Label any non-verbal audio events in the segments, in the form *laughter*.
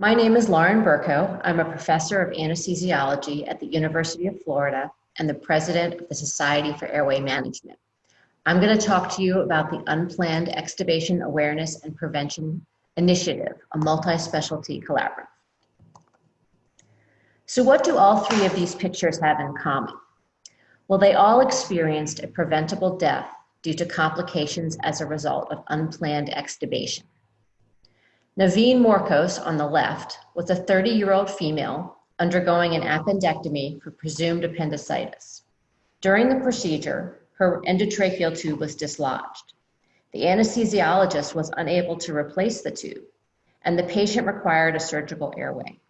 My name is Lauren Berkow. I'm a professor of anesthesiology at the University of Florida and the president of the Society for Airway Management. I'm going to talk to you about the Unplanned Extubation Awareness and Prevention Initiative, a multi-specialty collaborative. So what do all three of these pictures have in common? Well, they all experienced a preventable death due to complications as a result of unplanned extubation. Naveen Morcos on the left was a 30-year-old female undergoing an appendectomy for presumed appendicitis. During the procedure, her endotracheal tube was dislodged. The anesthesiologist was unable to replace the tube, and the patient required a surgical airway.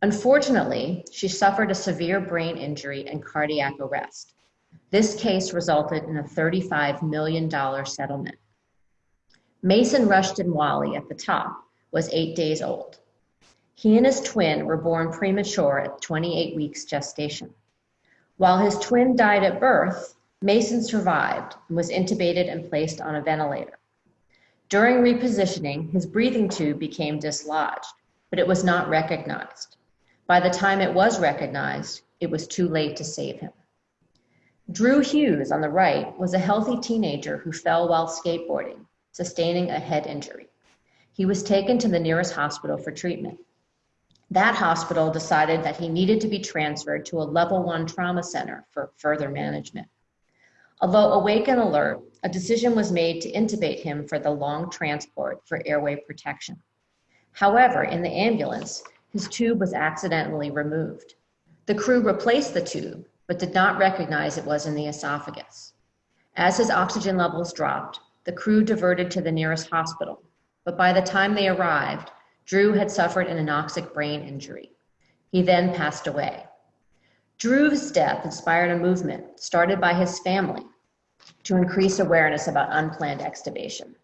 Unfortunately, she suffered a severe brain injury and cardiac arrest. This case resulted in a $35 million settlement. Mason Rushton Wally at the top was eight days old. He and his twin were born premature at 28 weeks gestation. While his twin died at birth, Mason survived and was intubated and placed on a ventilator. During repositioning, his breathing tube became dislodged, but it was not recognized. By the time it was recognized, it was too late to save him. Drew Hughes on the right was a healthy teenager who fell while skateboarding, sustaining a head injury. He was taken to the nearest hospital for treatment. That hospital decided that he needed to be transferred to a level one trauma center for further management. Although awake and alert, a decision was made to intubate him for the long transport for airway protection. However, in the ambulance, his tube was accidentally removed. The crew replaced the tube, but did not recognize it was in the esophagus. As his oxygen levels dropped, the crew diverted to the nearest hospital, but by the time they arrived, Drew had suffered an anoxic brain injury. He then passed away. Drew's death inspired a movement started by his family to increase awareness about unplanned extubation.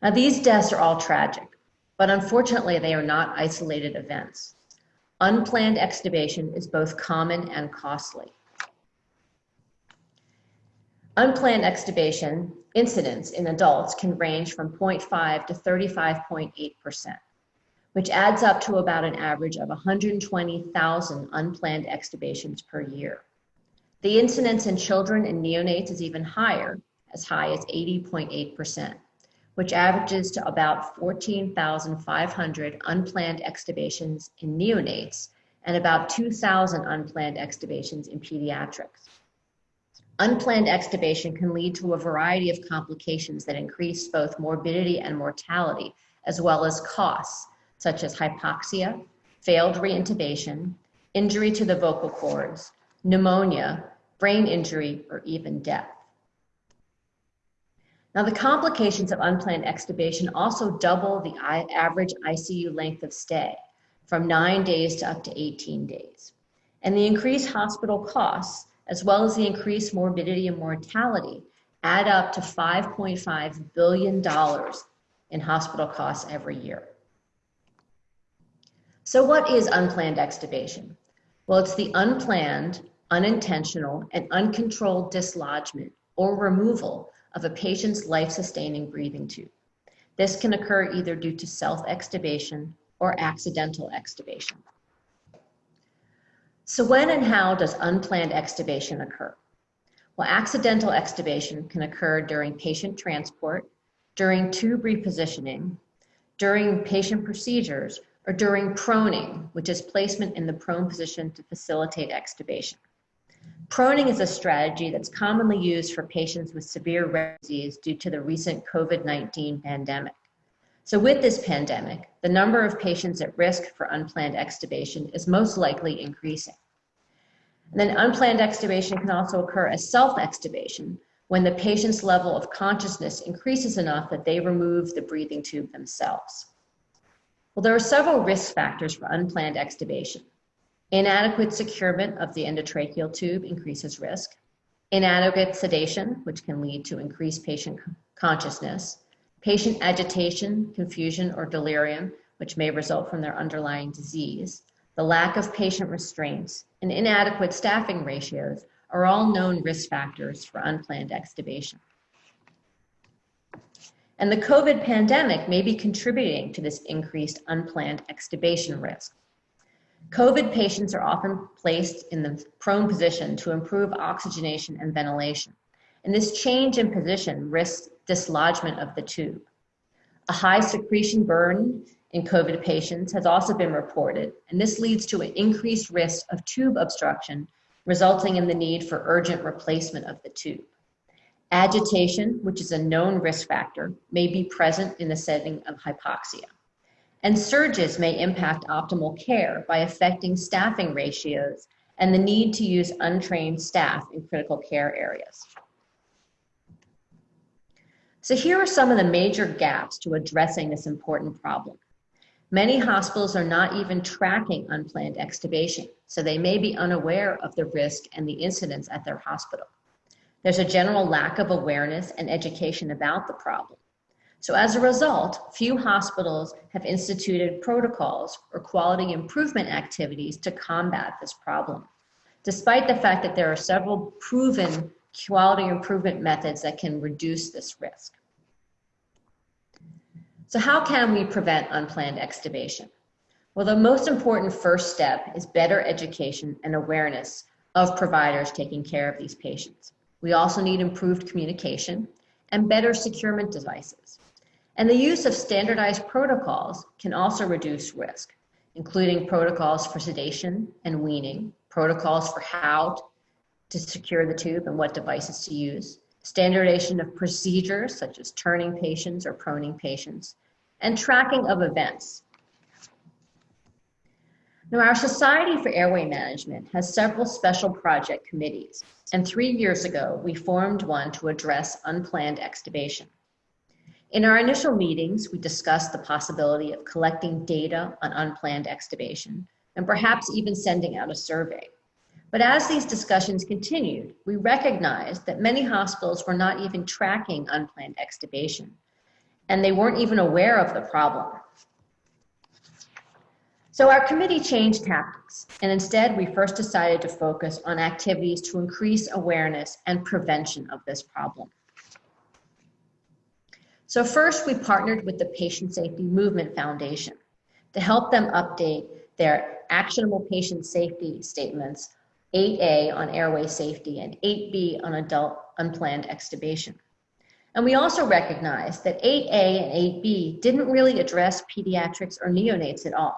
Now, these deaths are all tragic, but unfortunately, they are not isolated events. Unplanned extubation is both common and costly. Unplanned extubation incidence in adults can range from 0.5 to 35.8%, which adds up to about an average of 120,000 unplanned extubations per year. The incidence in children and neonates is even higher, as high as 80.8% which averages to about 14,500 unplanned extubations in neonates and about 2,000 unplanned extubations in pediatrics. Unplanned extubation can lead to a variety of complications that increase both morbidity and mortality, as well as costs, such as hypoxia, failed reintubation, injury to the vocal cords, pneumonia, brain injury, or even death. Now, the complications of unplanned extubation also double the average ICU length of stay from nine days to up to 18 days. And the increased hospital costs, as well as the increased morbidity and mortality, add up to $5.5 billion in hospital costs every year. So, what is unplanned extubation? Well, it's the unplanned, unintentional, and uncontrolled dislodgement or removal of a patient's life-sustaining breathing tube. This can occur either due to self-extubation or accidental extubation. So when and how does unplanned extubation occur? Well, accidental extubation can occur during patient transport, during tube repositioning, during patient procedures, or during proning, which is placement in the prone position to facilitate extubation. Proning is a strategy that's commonly used for patients with severe rare disease due to the recent COVID-19 pandemic. So with this pandemic, the number of patients at risk for unplanned extubation is most likely increasing. And then unplanned extubation can also occur as self-extubation when the patient's level of consciousness increases enough that they remove the breathing tube themselves. Well, there are several risk factors for unplanned extubation. Inadequate securement of the endotracheal tube increases risk. Inadequate sedation, which can lead to increased patient consciousness. Patient agitation, confusion, or delirium, which may result from their underlying disease. The lack of patient restraints and inadequate staffing ratios are all known risk factors for unplanned extubation. And the COVID pandemic may be contributing to this increased unplanned extubation risk. COVID patients are often placed in the prone position to improve oxygenation and ventilation. And this change in position risks dislodgement of the tube. A high secretion burden in COVID patients has also been reported, and this leads to an increased risk of tube obstruction, resulting in the need for urgent replacement of the tube. Agitation, which is a known risk factor, may be present in the setting of hypoxia. And surges may impact optimal care by affecting staffing ratios and the need to use untrained staff in critical care areas. So here are some of the major gaps to addressing this important problem. Many hospitals are not even tracking unplanned extubation, so they may be unaware of the risk and the incidents at their hospital. There's a general lack of awareness and education about the problem. So as a result, few hospitals have instituted protocols or quality improvement activities to combat this problem, despite the fact that there are several proven quality improvement methods that can reduce this risk. So how can we prevent unplanned extubation? Well, the most important first step is better education and awareness of providers taking care of these patients. We also need improved communication and better securement devices. And the use of standardized protocols can also reduce risk, including protocols for sedation and weaning, protocols for how to secure the tube and what devices to use, standardization of procedures such as turning patients or proning patients, and tracking of events. Now, our Society for Airway Management has several special project committees and three years ago, we formed one to address unplanned extubation. In our initial meetings, we discussed the possibility of collecting data on unplanned extubation and perhaps even sending out a survey. But as these discussions continued, we recognized that many hospitals were not even tracking unplanned extubation, and they weren't even aware of the problem. So our committee changed tactics, and instead we first decided to focus on activities to increase awareness and prevention of this problem. So first we partnered with the Patient Safety Movement Foundation to help them update their actionable patient safety statements 8A on airway safety and 8B on adult unplanned extubation. And we also recognized that 8A and 8B didn't really address pediatrics or neonates at all.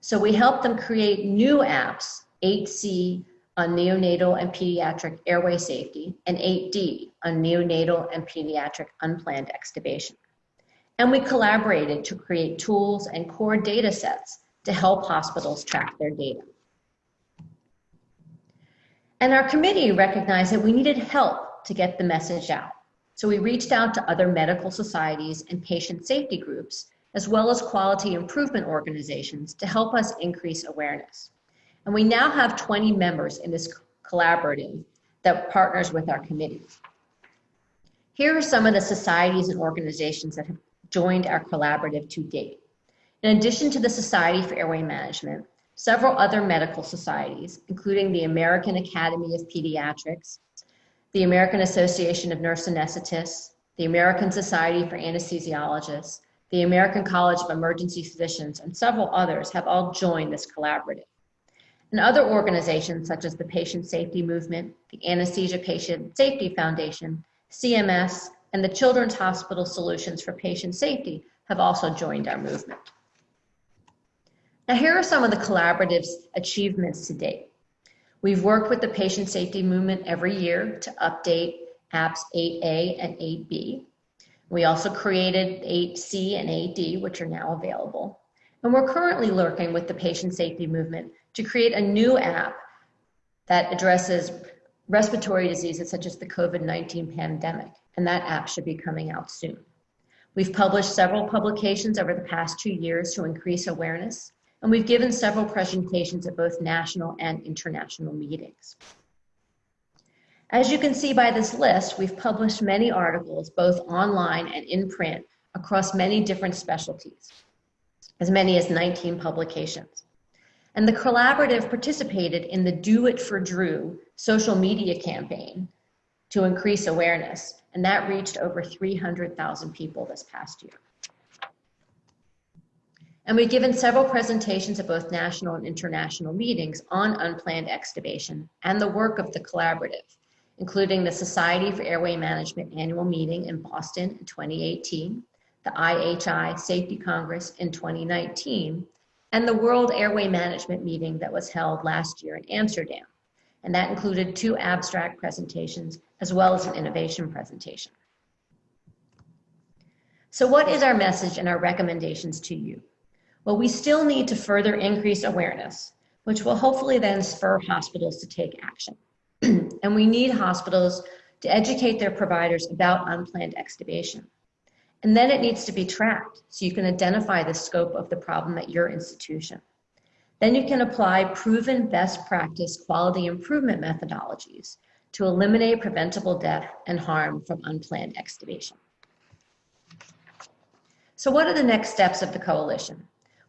So we helped them create new apps, 8C on neonatal and pediatric airway safety, and 8D on neonatal and pediatric unplanned extubation. And we collaborated to create tools and core data sets to help hospitals track their data. And our committee recognized that we needed help to get the message out. So we reached out to other medical societies and patient safety groups as well as quality improvement organizations to help us increase awareness. And we now have 20 members in this collaborative that partners with our committee. Here are some of the societies and organizations that have joined our collaborative to date. In addition to the Society for Airway Management, several other medical societies, including the American Academy of Pediatrics, the American Association of Nurse Anesthetists, the American Society for Anesthesiologists, the American College of Emergency Physicians, and several others have all joined this collaborative. And other organizations such as the Patient Safety Movement, the Anesthesia Patient Safety Foundation, CMS, and the Children's Hospital Solutions for Patient Safety have also joined our movement. Now here are some of the collaborative's achievements to date. We've worked with the Patient Safety Movement every year to update apps 8A and 8B. We also created 8C and 8D, which are now available. And we're currently working with the patient safety movement to create a new app that addresses respiratory diseases such as the COVID-19 pandemic. And that app should be coming out soon. We've published several publications over the past two years to increase awareness. And we've given several presentations at both national and international meetings. As you can see by this list, we've published many articles, both online and in print, across many different specialties, as many as 19 publications. And the collaborative participated in the Do It for Drew social media campaign to increase awareness, and that reached over 300,000 people this past year. And we've given several presentations at both national and international meetings on unplanned extubation and the work of the collaborative, including the Society for Airway Management annual meeting in Boston in 2018, the IHI Safety Congress in 2019, and the World Airway Management meeting that was held last year in Amsterdam. And that included two abstract presentations as well as an innovation presentation. So what is our message and our recommendations to you? Well, we still need to further increase awareness, which will hopefully then spur hospitals to take action. *clears throat* and we need hospitals to educate their providers about unplanned extubation. And then it needs to be tracked so you can identify the scope of the problem at your institution. Then you can apply proven best practice quality improvement methodologies to eliminate preventable death and harm from unplanned extubation. So what are the next steps of the coalition?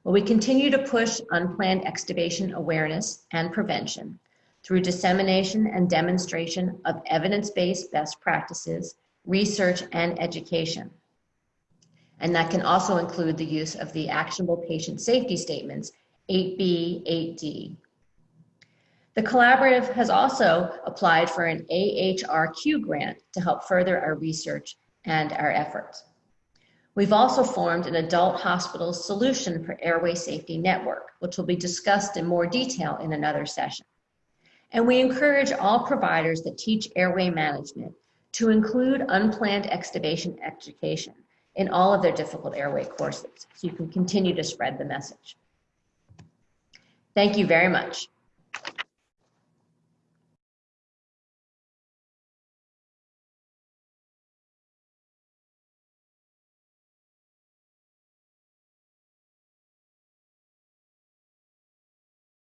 Well, we continue to push unplanned extubation awareness and prevention through dissemination and demonstration of evidence-based best practices, research, and education. And that can also include the use of the actionable patient safety statements 8B, 8D. The collaborative has also applied for an AHRQ grant to help further our research and our efforts. We've also formed an adult hospital solution for airway safety network, which will be discussed in more detail in another session. And we encourage all providers that teach airway management to include unplanned extubation education in all of their difficult airway courses so you can continue to spread the message. Thank you very much.